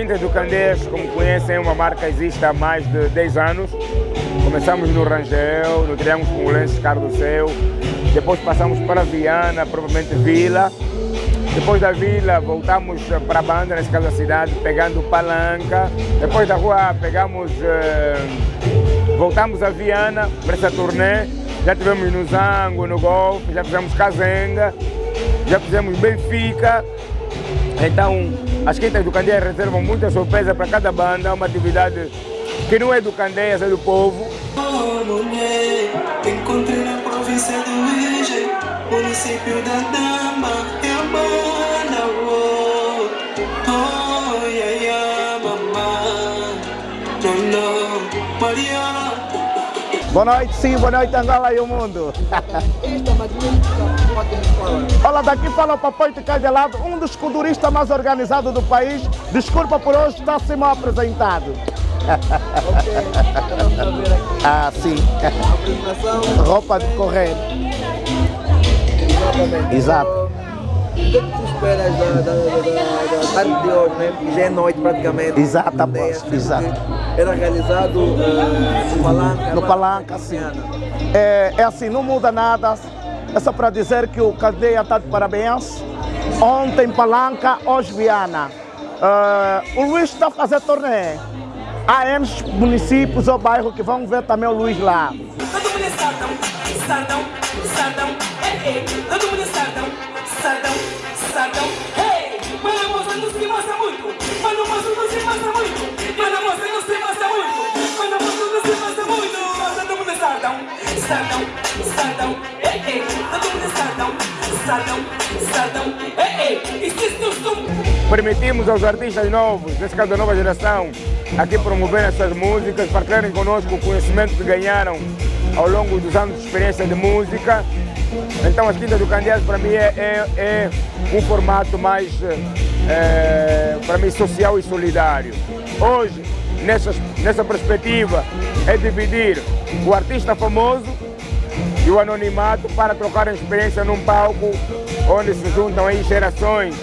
Quintas do Candeias, como conhecem, é uma marca que existe há mais de 10 anos. Começamos no Rangel, no Triângulo Congolenses Carlos Céu, depois passamos para Viana, provavelmente Vila. Depois da Vila, voltamos para a banda, nesse caso da cidade, pegando Palanca. Depois da rua, pegamos, uh, voltamos a Viana para essa turnê. Já tivemos no Zango, no Golfe, já fizemos Cazenga, já fizemos Benfica. Então, as Quintas do Candeias reservam muita surpresa para cada banda, uma atividade que não é do Candeias, é do povo. Encontrei na província do município da Dama, é a banda, oh, oh, yeah, yeah, mamãe, não, não, Maria. Boa noite, sim, boa noite Angola e o mundo. Olha, daqui fala o Papai de Cadelado, um dos culturistas mais organizados do país. Desculpa por hoje, está assim mal apresentado. Ok, vamos a ver aqui. Ah, sim. A apresentação. Roupa de correr. Exatamente. Exato. O que é que tu esperas da, da, da, tarde de hoje, né? Que já é noite praticamente. Exato, após, ideia, exato. Era realizado eh, no Palanca. No Palanca, sim. É, é assim, não muda nada. É só para dizer que o Cadeia está de parabéns. Ontem Palanca, hoje Viana. Ah, o Luiz está a fazer torneio. Há N municípios ou bairros que vão ver também o Luiz lá. Mundo é sardão, sardão, sardão, ei, ei. Todo mundo é sardão, sardão, sardão, ei. Mano, moça não se mostra muito. Mano, moça não se mostra muito. Mano, moça não se mostra muito. Mano, moça não se mostra muito. Todo mundo é sardão, sardão, sardão, ei, ei. Todo mundo é sardão, sardão, sardão, ei, ei. Existe um som. Permitimos aos artistas novos, nesse caso da nova geração, aqui promover essas músicas, partilharem conosco o conhecimento que ganharam ao longo dos anos de experiência de música. Então as Quintas do Candeias para mim é, é- é um formato mais, eh, para mim, social e solidário. Hoje, nessa, nessa perspectiva, é dividir o artista famoso e o anonimato para trocar experiência num palco onde se juntam aí gerações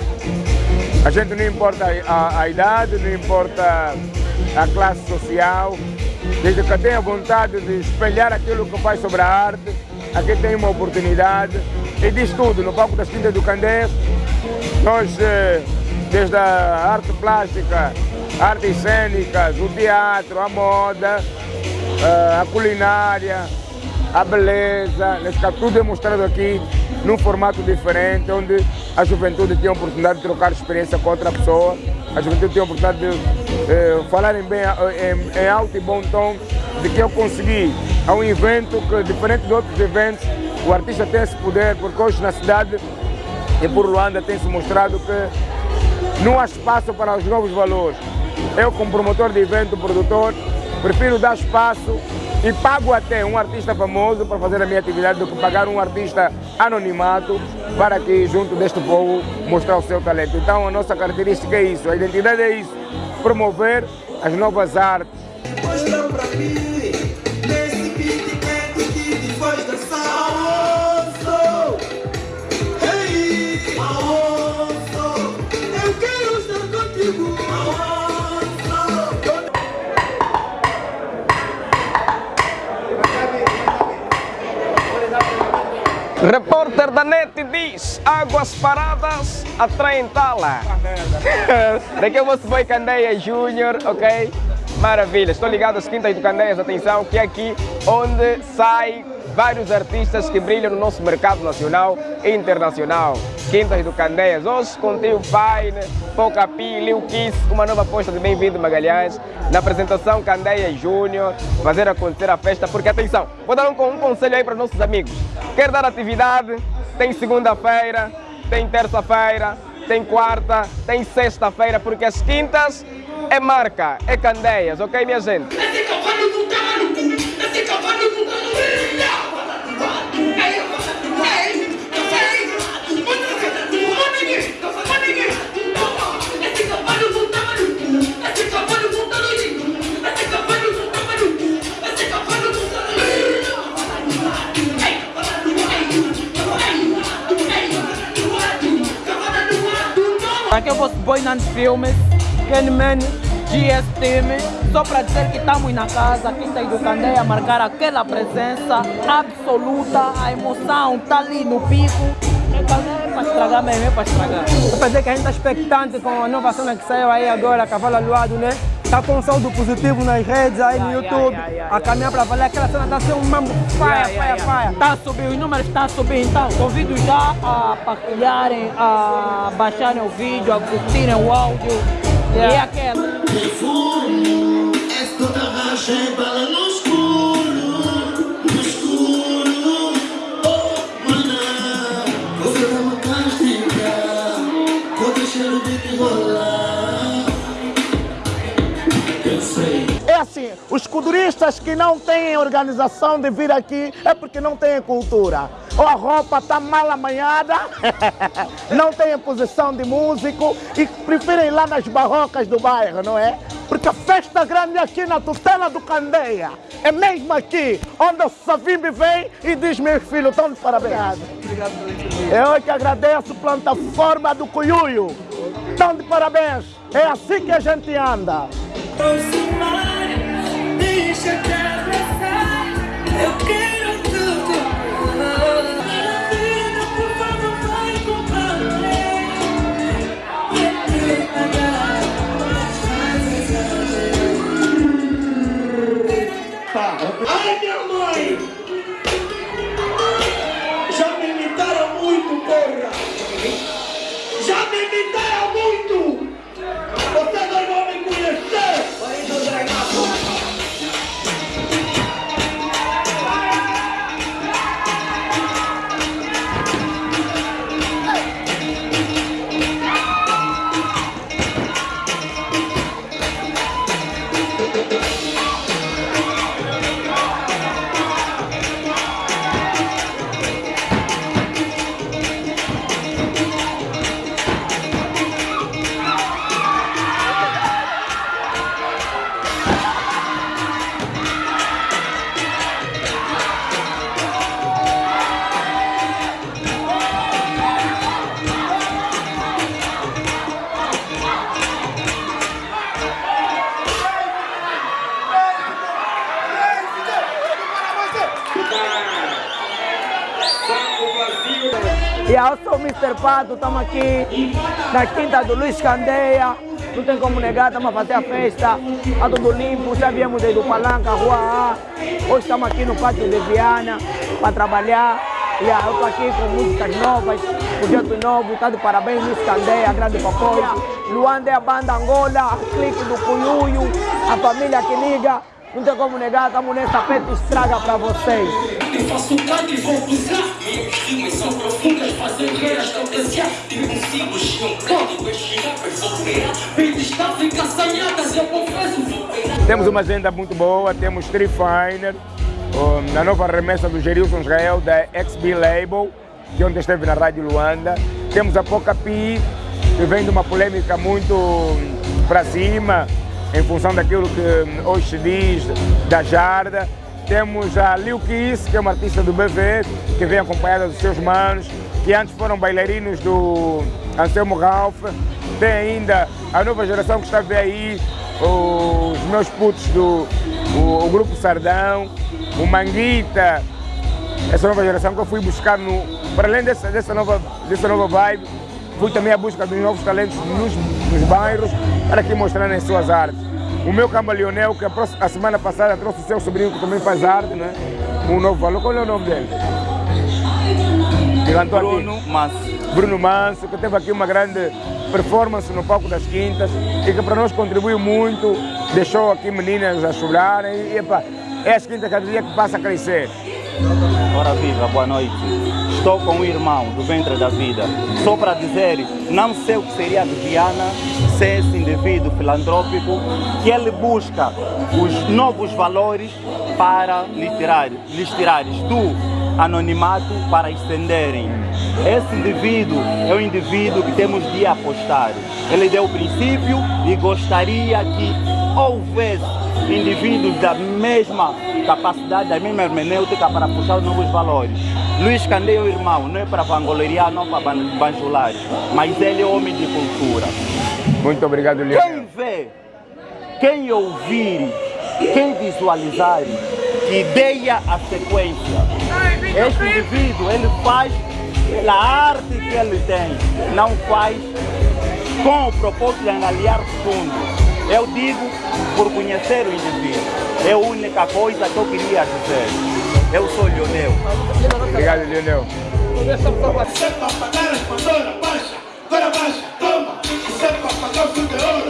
a gente não importa a, a idade, não importa a classe social, desde que tenha vontade de espelhar aquilo que faz sobre a arte, aqui tem uma oportunidade e diz tudo no palco das Quintas do Candeias. Nós, eh, desde a arte plástica, artes cênicas, o teatro, a moda, eh, a culinária, a beleza, caso, tudo é mostrado aqui num formato diferente, onde a juventude tem a oportunidade de trocar experiência com outra pessoa, a juventude tem a oportunidade de eh, falarem bem eh, em, em alto e bom tom de que eu consegui a um evento que, diferente de outros eventos, o artista tem esse poder, porque hoje na cidade e por Luanda tem-se mostrado que não há espaço para os novos valores. Eu, como promotor de evento, produtor, prefiro dar espaço e pago até um artista famoso para fazer a minha atividade do que pagar um artista anonimato para que, junto deste povo, mostrar o seu talento. Então, a nossa característica é isso, a identidade é isso, promover as novas artes. Repórter da NET diz: águas paradas atraem tala. Daqui eu vou subir Candeia Júnior, ok? Maravilha, estou ligado às Quintas do Candeias, atenção, que é aqui onde sai vários artistas que brilham no nosso mercado nacional e internacional. Quintas do Candeias, hoje com Tio Fine, Poca Pi, Lil Kiss, uma nova aposta de Bem-vindo Magalhães, na apresentação Candeia Júnior, fazer acontecer a festa, porque atenção, vou dar um, um conselho aí para os nossos amigos. Quer dar atividade? Tem segunda-feira, tem terça-feira, tem quarta, tem sexta-feira, porque as quintas é marca, é Candeias, ok minha gente? Esse cavalo não tá maluco! Esse cavalo não tá maluco! Boinando Filmes, Kenman, GS Team, só para dizer que estamos na casa, Quinta do Candeia, marcar aquela presença absoluta, a emoção está ali no pico. É para estragar mesmo, é para estragar. Eu pensei que a gente está expectante com a nova cena que saiu aí agora, Cavalo Aluado, né? Está com um saldo positivo nas redes aí no YouTube, a caminhar para valer aquela cena está sendo mambo. Faia, faia, faia. Está a subir, os números estão a subir, então convido já a partilharem, a baixarem o vídeo, a curtirem o áudio. E aquela. Assim, os culturistas que não têm organização de vir aqui é porque não têm cultura. Ou a roupa está mal amanhada, não têm posição de músico e preferem ir lá nas barrocas do bairro, não é? Porque a festa grande é aqui na tutela do Candeia. É mesmo aqui, onde o Savimbi vem e diz, meus filhos, estão de parabéns. Eu é que agradeço plataforma do Cuiuio. Estão de parabéns. É assim que a gente anda. Eu quero E eu sou o Mr. Pato, estamos aqui na quinta do Luiz Candeia. Não tem como negar, estamos a fazer a festa. A tudo limpo, já viemos desde o Palanca, Rua A. Hoje estamos aqui no pátio de Viana para trabalhar. E eu estou aqui com músicas novas, projeto novo, está de parabéns Luiz Candeia, grande papoio. Luanda é a banda Angola, clique do Cuyuyo, a família que liga. Não tem como negar, estamos nessa festa estraga para vocês. E faço canto e vou cruzar Minhas rimas são profundas, fazem ver as potenciais Impossíveis, não código, estirapes, vou criar Beats da África assanhadas, eu confesso, vou criar Temos uma agenda muito boa, temos Street Finer, um, a nova remessa do Gerilson Israel da XB Label, que ontem esteve na Rádio Luanda. Temos a Poca Pi, que vem de uma polêmica muito para cima, em função daquilo que hum, hoje se diz da Jarda. Temos a Lil Kiss, que é uma artista do BV, que vem acompanhada dos seus manos, que antes foram bailarinos do Anselmo Ralph. Tem ainda a nova geração que está a ver aí, os meus putos do o, o grupo Sardão, o Manguita, essa nova geração que eu fui buscar no. Para além dessa, dessa, nova, dessa nova vibe, fui também à busca dos novos talentos nos, nos bairros para que mostrarem as suas artes. O meu camaleonel, que a, semana passada trouxe o seu sobrinho que também faz arte, né? Um novo valor. Qual é o nome dele? Bruno Manso. Bruno Manso, que teve aqui uma grande performance no palco das quintas e que para nós contribuiu muito, deixou aqui meninas a chorarem e epá, é as quintas cada dia que passa a crescer. Ora viva, boa noite. Estou com o irmão do ventre da vida. Só para dizer, não sei o que seria de Viana ser esse indivíduo filantrópico que ele busca os novos valores para lhes tirar, lhes tirares do anonimato para estenderem. Esse indivíduo é um indivíduo que temos de apostar. Ele deu o princípio e gostaria que houvesse indivíduos da mesma capacidade, da mesma hermenêutica para puxar os novos valores. Luiz Candeia é o irmão, não é para vangloriar, não para ban- banjular, mas ele é homem de cultura. Muito obrigado, Quem Leonel. ver, quem ouvir, quem visualizar, que deia a sequência. Este indivíduo, ele faz pela arte que ele tem, não faz com o propósito de angariar fundos. Eu digo por conhecer o indivíduo. É a única coisa que eu queria dizer. Eu sou Lionel. Obrigado, Lionel. É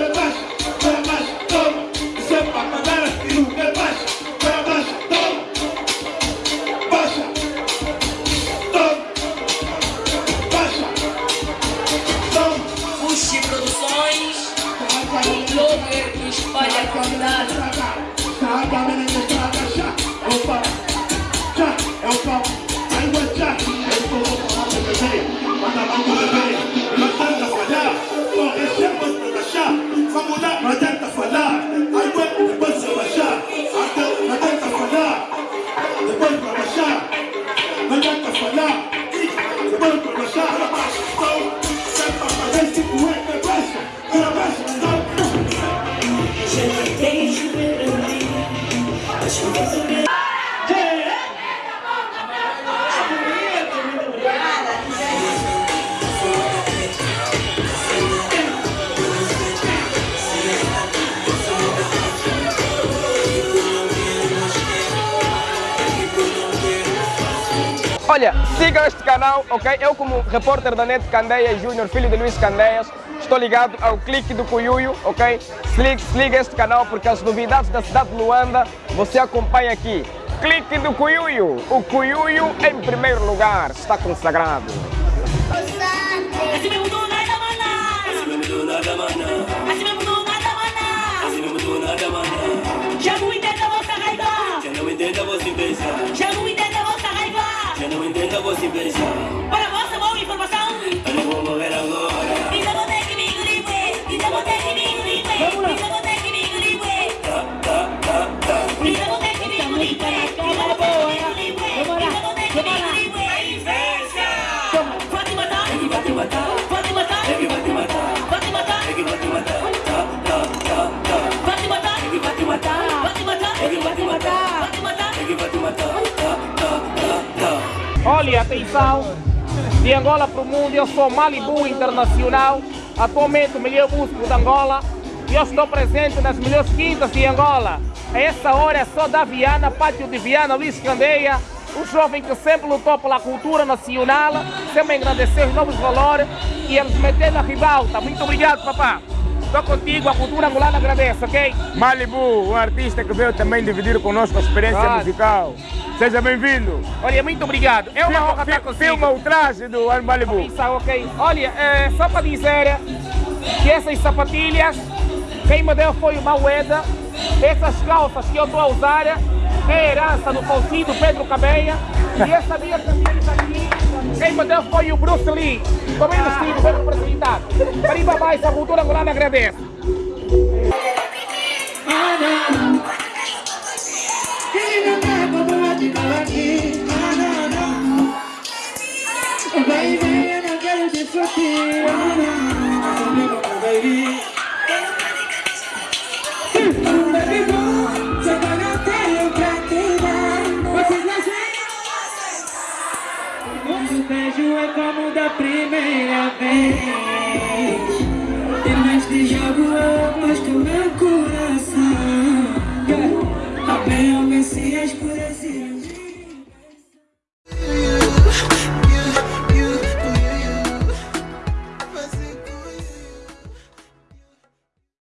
Olha, sigam este canal, ok? Eu como repórter da NET Candeias Júnior, filho de Luiz Candeias, estou ligado ao clique do Cuyuyo, ok? Se liga, se liga a este canal porque as novidades da cidade de Luanda você acompanha aqui. Clique do Cuyuyo, o Cuyuyo em primeiro lugar, está consagrado. Já não entendo a vossa raiva. Já não entendo a vossa inveja, de Angola para o mundo, eu sou Malibu Internacional, atualmente o melhor músico de Angola, e eu estou presente nas melhores quintas de Angola. A essa hora é só da Viana, Pátio de Viana, Luís Candeia, o jovem que sempre lutou pela cultura nacional, sempre engrandecer os novos valores e eles meter na ribalta. Muito obrigado, papá. Estou contigo, a cultura angolana agradece, ok? Malibu, um artista que veio também dividir conosco a experiência Claro. musical. Seja bem-vindo. Olha, muito obrigado. É uma honra Filma, estar fi- consigo. filma o traje do Malibu. Isso, ok. Olha, é, só para dizer que essas sapatilhas, quem me deu foi o Maueda. Essas calças que eu estou a usar é herança do falecido Pedro Cabeia. E essa minha camisa aqui, quem me deu foi o Bruce Lee. Estou bem vestido, bem representado. Para mais, a cultura angolana agradece. Baby, eu